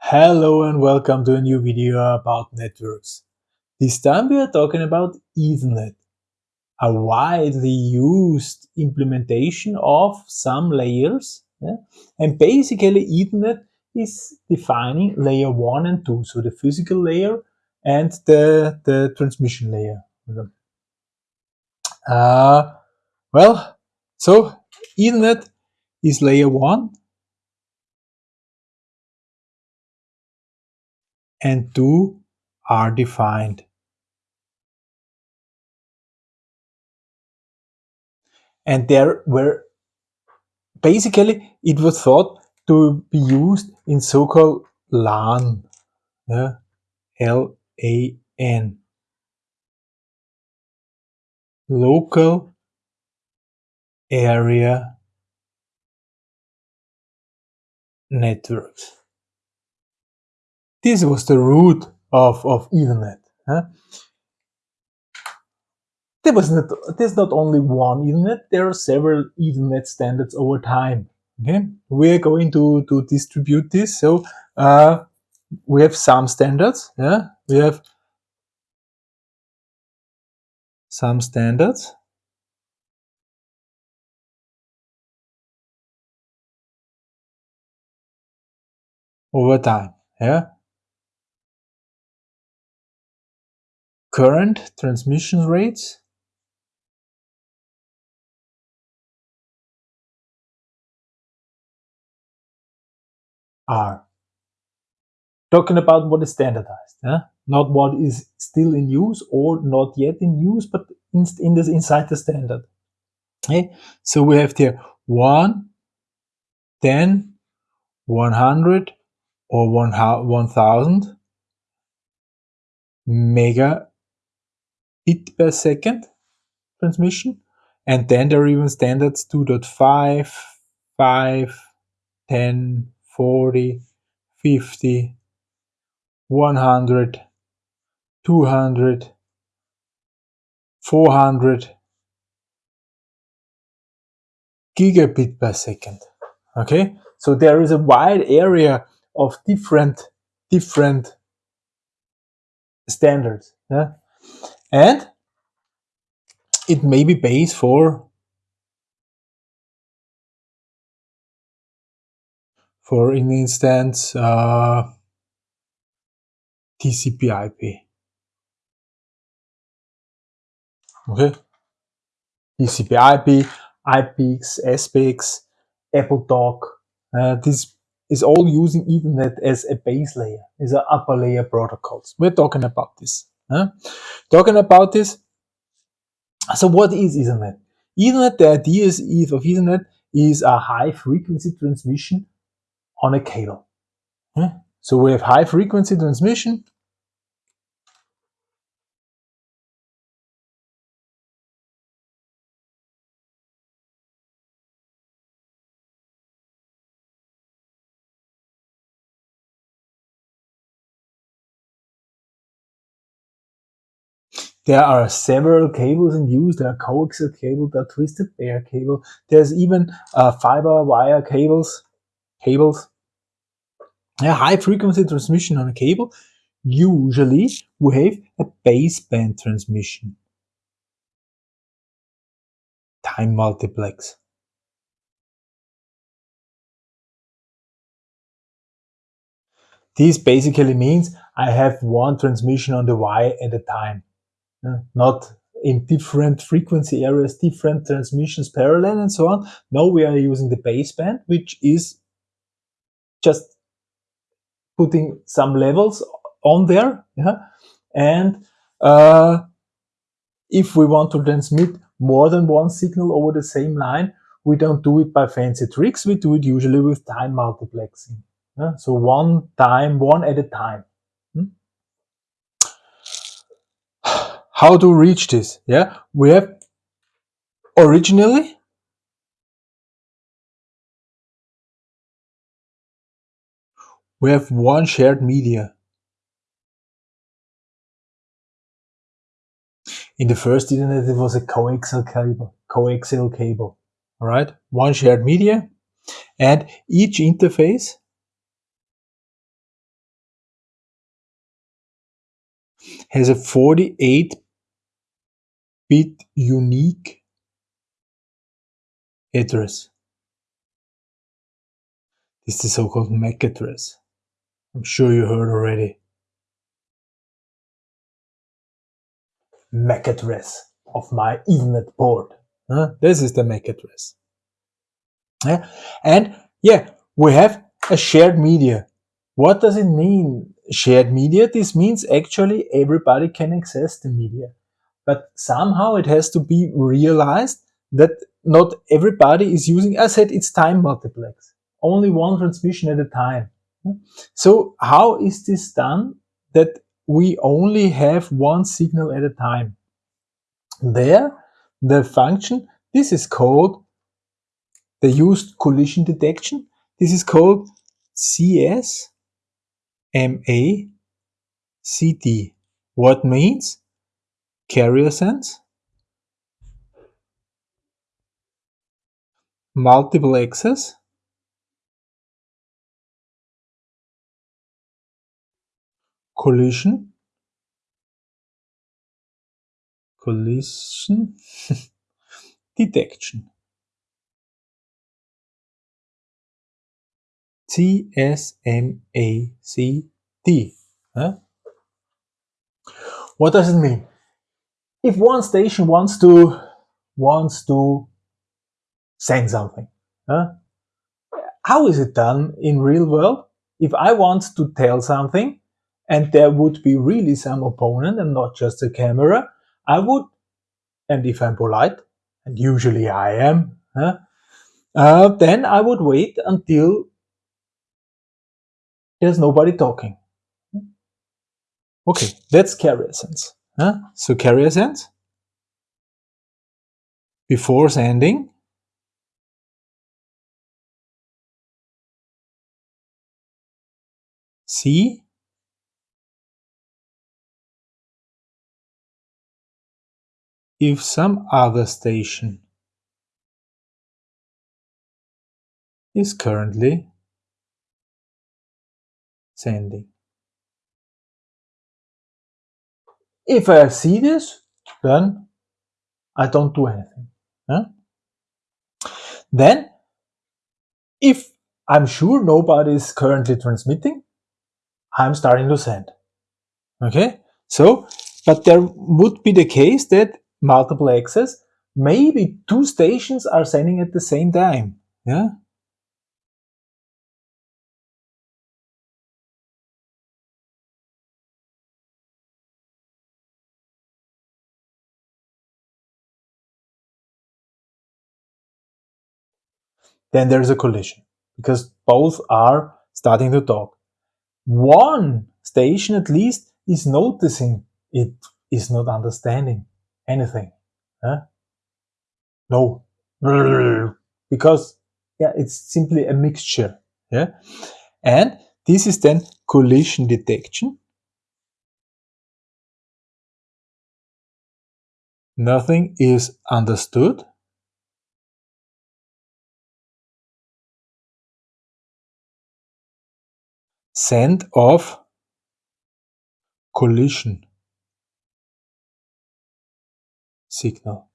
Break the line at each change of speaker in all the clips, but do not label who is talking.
Hello and welcome to a new video about networks. This time we are talking about Ethernet, a widely used implementation of some layers. Yeah? And basically Ethernet is defining layer 1 and 2, so the physical layer and the, the transmission layer. Uh, well, so Ethernet is layer 1 and 2 are defined. And there were basically it was thought to be used in so-called LAN, yeah? L-A-N, local area networks. This was the root of, of Ethernet. Huh? There was not, there's not only one Ethernet, there are several Ethernet standards over time. Okay, we're going to, to distribute this. So uh, we have some standards. Yeah, we have some standards. over time. Yeah. Current transmission rates are. Talking about what is standardized, eh? not what is still in use or not yet in use, but in, in this inside the standard. Okay? So we have here 1, 10, 100 or 1000 mega bit per second transmission. And then there are even standards 2.5, 5, 10, 40, 50, 100, 200, 400 gigabit per second. Okay, so there is a wide area of different different standards. Yeah? And it may be base for for in instance uh, TCP IP. Okay, TCP IP, IPX, SPX, AppleTalk. Uh, this is all using Ethernet as a base layer, is an upper layer protocols. We're talking about this. Huh? Talking about this, so what is Ethernet? Ethernet, the idea is of Ethernet is a high frequency transmission on a cable. Huh? So we have high frequency transmission There are several cables in use. There are coaxial cable, there are twisted pair cable. There's even uh, fiber wire cables. Cables. High frequency transmission on a cable. Usually we have a baseband transmission. Time multiplex. This basically means I have one transmission on the wire at a time not in different frequency areas, different transmissions parallel and so on. Now we are using the baseband, which is just putting some levels on there. Yeah? And uh, if we want to transmit more than one signal over the same line, we don't do it by fancy tricks. We do it usually with time multiplexing. Yeah? So one time, one at a time. How to reach this yeah? We have originally we have one shared media. In the first Ethernet it was a coaxial cable coaxial cable all right one shared media and each interface has a 48 bit unique address. This is the so-called MAC address. I'm sure you heard already. MAC address of my Ethernet port. Huh? This is the MAC address. Yeah. And yeah, we have a shared media. What does it mean, shared media? This means actually everybody can access the media. But somehow it has to be realized that not everybody is using, I said it's time multiplex, only one transmission at a time. So how is this done that we only have one signal at a time? There, the function, this is called the used collision detection. This is called CS MA. What means? Carrier sense, multiple access, collision, collision detection. CSMACD. Huh? What does it mean? If one station wants to wants to send something, huh? how is it done in real world? If I want to tell something and there would be really some opponent and not just a camera, I would, and if I'm polite, and usually I am, huh? uh, then I would wait until there's nobody talking. Okay, that's carrier sense. So carrier sense before sending see? If some other station is currently sending. If I see this, then I don't do anything. Then, if I'm sure nobody is currently transmitting, I'm starting to send. Okay, so, but there would be the case that multiple access, maybe two stations are sending at the same time. Yeah, then there's a collision because both are starting to talk. One station at least is noticing it is not understanding anything. Huh? No, because yeah, it's simply a mixture. Yeah, and this is then collision detection. Nothing is understood Send of collision signal,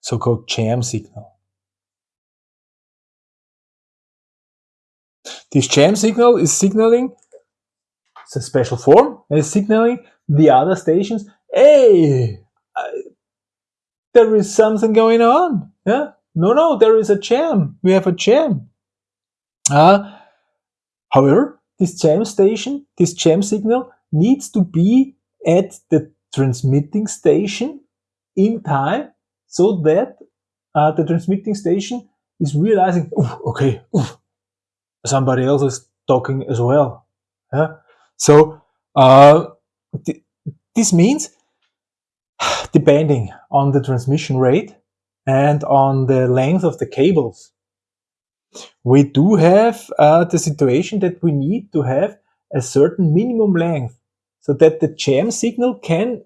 so-called jam signal. This jam signal is signaling, it's a special form, is signaling the other stations, hey, there is something going on. Yeah, no, no, there is a jam. We have a jam. Uh, however, this jam station, this jam signal needs to be at the transmitting station in time so that uh, the transmitting station is realizing, okay, somebody else is talking as well. Yeah? So uh, th this means, depending on the transmission rate and on the length of the cables we do have uh, the situation that we need to have a certain minimum length so that the jam signal can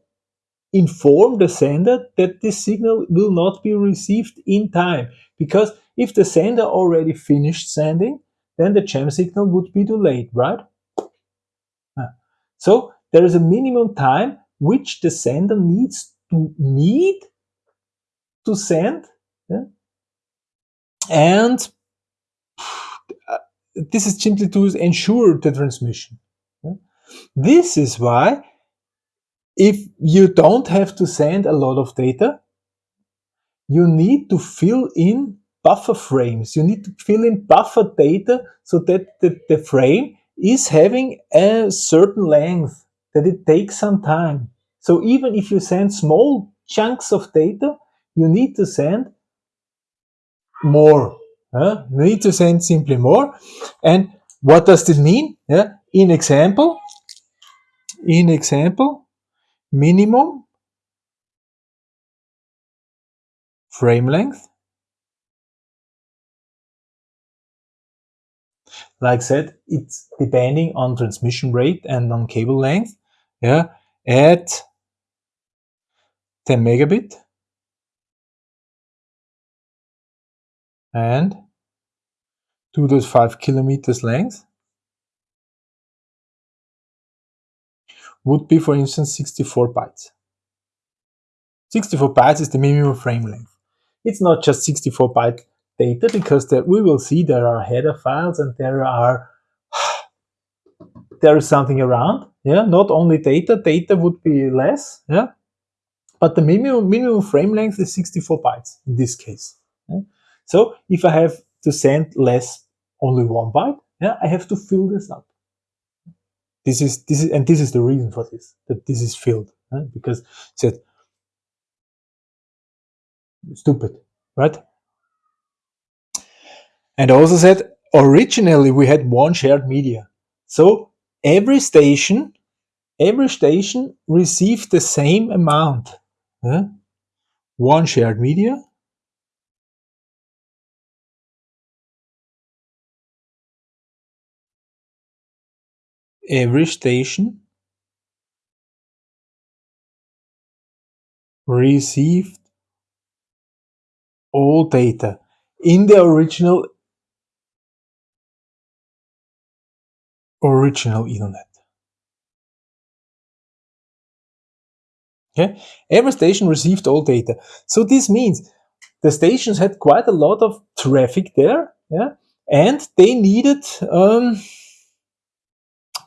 inform the sender that this signal will not be received in time. Because if the sender already finished sending, then the jam signal would be too late, right? So there is a minimum time which the sender needs to need to send. Yeah? And uh, this is simply to ensure the transmission. This is why if you don't have to send a lot of data, you need to fill in buffer frames. You need to fill in buffer data so that the, the frame is having a certain length, that it takes some time. So even if you send small chunks of data, you need to send more. Uh, need to send simply more. And what does this mean? Yeah. In example, in example, minimum frame length. Like I said, it's depending on transmission rate and on cable length. Yeah, at 10 megabit and 2.5 kilometers length would be, for instance, 64 bytes. 64 bytes is the minimum frame length. It's not just 64 byte data because there, we will see there are header files and there are there is something around. Yeah, not only data. Data would be less. Yeah, but the minimum minimum frame length is 64 bytes in this case. So if I have to send less, only one byte, yeah, I have to fill this up. This is this is and this is the reason for this that this is filled because said stupid, right? And also said originally we had one shared media. So every station, every station received the same amount. Yeah? One shared media. Every station received all data in the original original Ethernet. Okay, every station received all data. So this means the stations had quite a lot of traffic there, yeah, and they needed um,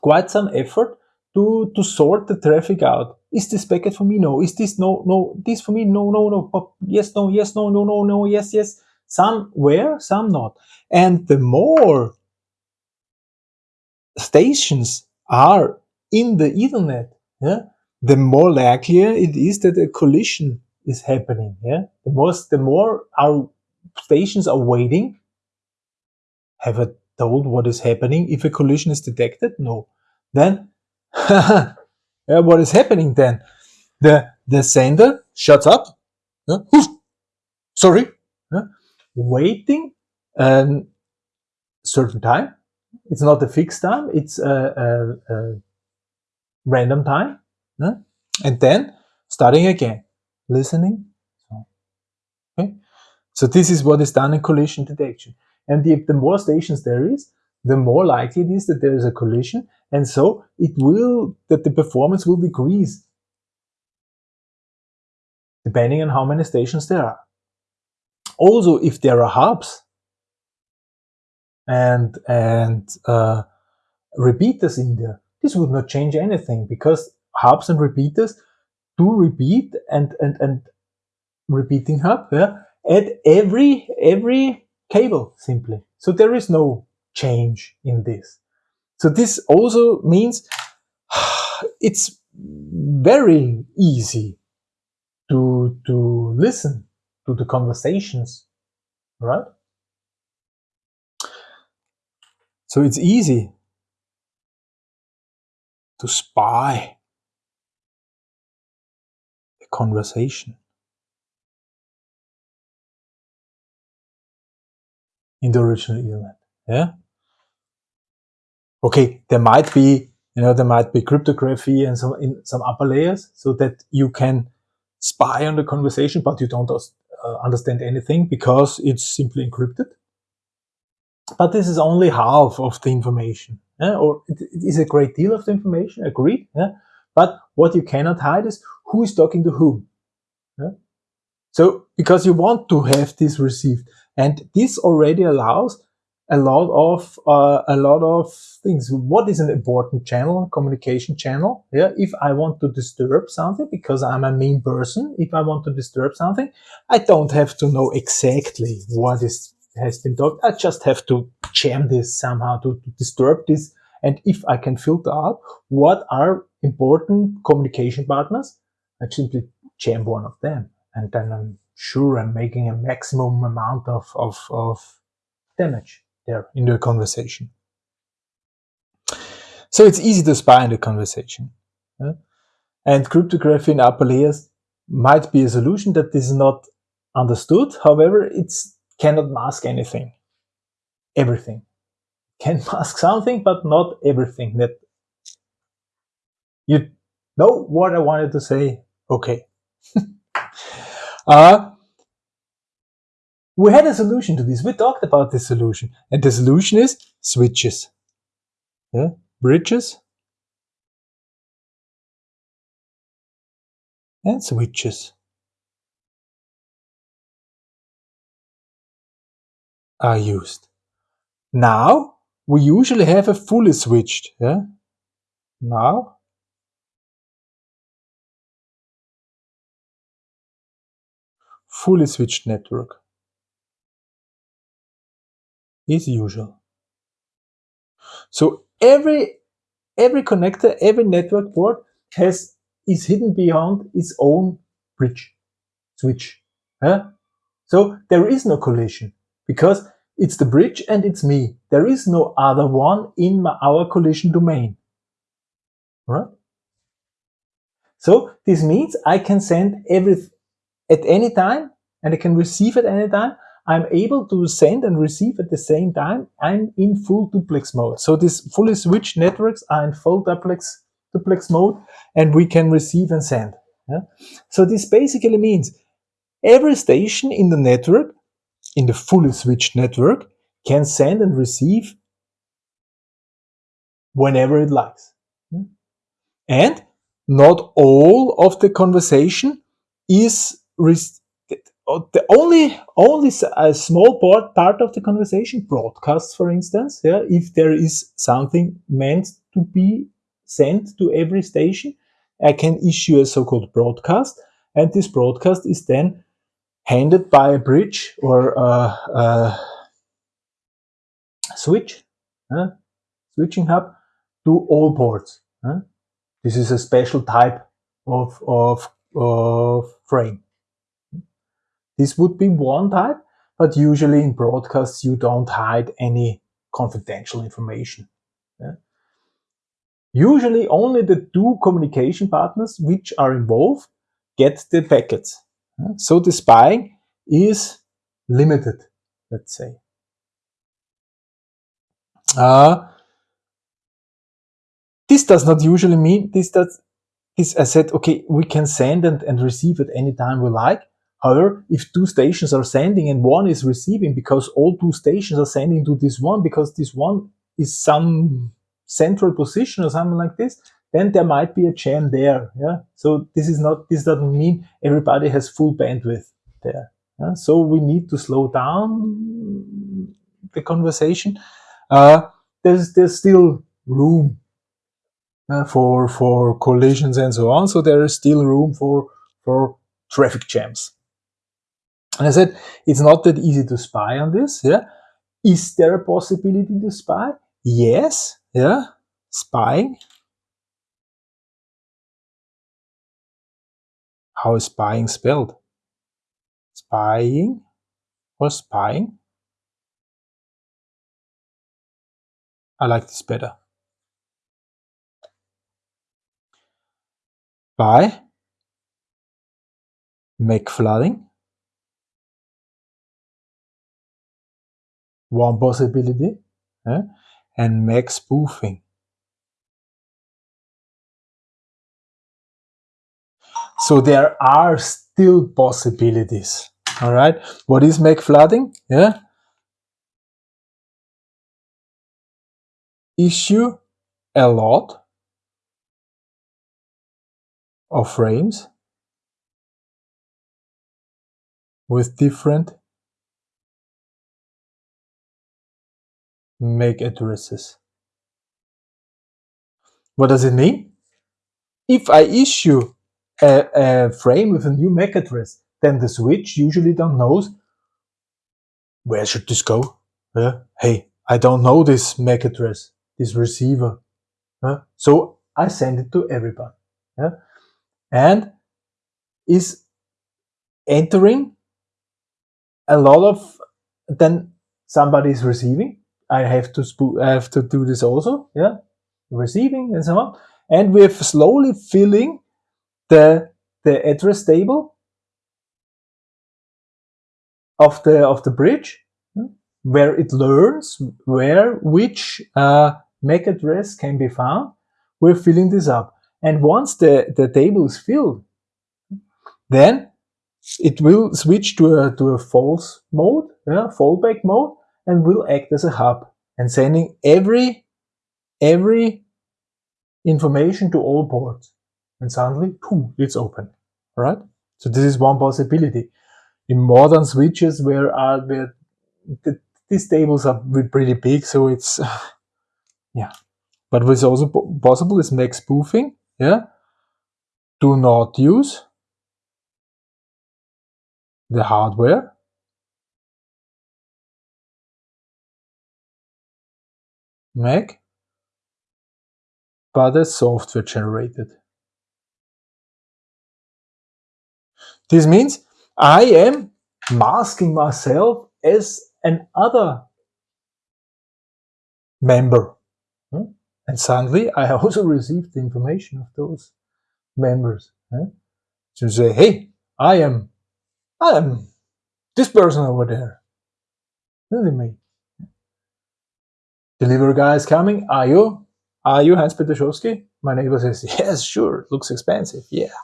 quite some effort to to sort the traffic out. Is this packet for me? No. Is this no no? This for me? No no no. But yes no yes no no no no yes yes. Some were, some not. And the more stations are in the Ethernet, yeah, the more likelier it is that a collision is happening. Yeah, the most, the more our stations are waiting. Have I told what is happening if a collision is detected? No. Then, what is happening then? The the sender shuts up. Yeah, sorry, yeah, waiting a certain time it's not a fixed time, it's a, a, a random time. Yeah? And then starting again, listening. Okay? So this is what is done in collision detection. And if the more stations there is, the more likely it is that there is a collision. And so it will, that the performance will decrease depending on how many stations there are. Also, if there are hubs, and and uh, repeaters in there, this would not change anything because hubs and repeaters do repeat and and and repeating hub yeah, at every every cable simply. So there is no change in this. So this also means it's very easy to to listen to the conversations, right? So it's easy to spy a conversation. in the original Ethernet. Yeah. Okay, there might be, you know, there might be cryptography and some in some upper layers so that you can spy on the conversation, but you don't uh, understand anything because it's simply encrypted. But this is only half of the information. yeah? or it, it is a great deal of the information, agreed. Yeah? But what you cannot hide is who is talking to whom. Yeah? So, because you want to have this received. And this already allows a lot of uh, a lot of things. What is an important channel, communication channel? Yeah, if I want to disturb something because I'm a mean person, if I want to disturb something, I don't have to know exactly what is has been talked. I just have to jam this somehow to, to disturb this. And if I can filter out what are important communication partners, I simply jam one of them, and then I'm sure I'm making a maximum amount of of, of damage there in the conversation. So it's easy to spy in the conversation. Yeah? And cryptography in upper layers might be a solution that is not understood. However, it cannot mask anything, everything. Can mask something, but not everything. That you know what I wanted to say. Okay. uh, we had a solution to this. We talked about this solution. And the solution is switches. Yeah? Bridges. And switches. Are used. Now, we usually have a fully switched. Yeah? Now, fully switched network is usual. So every every connector, every network board has is hidden beyond its own bridge switch. Huh? So there is no collision because it's the bridge and it's me. There is no other one in my, our collision domain. Right? So this means I can send every at any time and I can receive at any time I'm able to send and receive at the same time. I'm in full duplex mode. So these fully switched networks are in full duplex, duplex mode and we can receive and send. Yeah? So this basically means every station in the network, in the fully switched network, can send and receive whenever it likes. And not all of the conversation is the only only a small part part of the conversation broadcasts for instance yeah if there is something meant to be sent to every station i can issue a so-called broadcast and this broadcast is then handed by a bridge or a, a switch uh, switching hub to all ports uh. this is a special type of of, of frame this would be one type, but usually in broadcasts you don't hide any confidential information. Usually only the two communication partners which are involved get the packets. So the spying is limited, let's say. Uh, this does not usually mean this does this I said okay we can send and, and receive at any time we like However, if two stations are sending and one is receiving because all two stations are sending to this one because this one is some central position or something like this, then there might be a jam there. Yeah. So this is not, this doesn't mean everybody has full bandwidth there. Yeah? So we need to slow down the conversation. Uh, there's, there's still room uh, for, for collisions and so on. So there is still room for, for traffic jams. And I said, it's not that easy to spy on this. Yeah. Is there a possibility to spy? Yes. Yeah. Spying. How is spying spelled? Spying or spying? I like this better. By MAC flooding one possibility, eh? and MAC spoofing. So there are still possibilities. All right. What is make MAC flooding? Yeah. issue a lot of frames with different MAC addresses. What does it mean? If I issue a, a, frame with a new MAC address, then the switch usually don't knows where should this go? Uh, hey, I don't know this MAC address, this receiver. Uh, so I send it to everybody. And is entering a lot of then somebody is receiving. I have to I have to do this also, yeah, receiving and so on. And we're slowly filling the the address table of the of the bridge hmm, where it learns where which uh, MAC address can be found. We're filling this up. And once the, the table is filled, then it will switch to a, to a false mode, yeah, fallback mode, and will act as a hub and sending every, every information to all ports. And suddenly, poof, it's open, right? So this is one possibility. In modern switches where, are, where the, these tables are pretty big, so it's, yeah. But what's also possible is MAC spoofing, yeah. Do not use the hardware MAC but the software generated. This means I am masking myself as an other member. Hmm? And suddenly I also received the information of those members. To say, hey, I am I am this person over there. At me. Delivery guy is coming. Are you? Are you Hans Peter My neighbor says, yes, sure. It looks expensive. Yeah.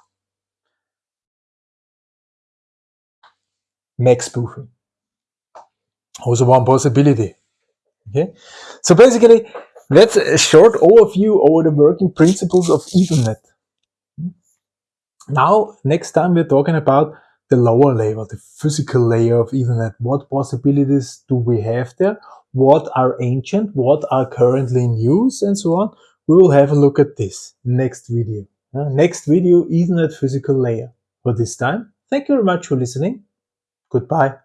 MAC spoofing. Also one possibility. Okay. So basically, that's a short overview over the working principles of Ethernet. Now, next time we're talking about the lower layer, the physical layer of Ethernet. What possibilities do we have there? What are ancient? What are currently in use? And so on. We will have a look at this next video. Uh, next video, Ethernet physical layer. For this time, thank you very much for listening. Goodbye.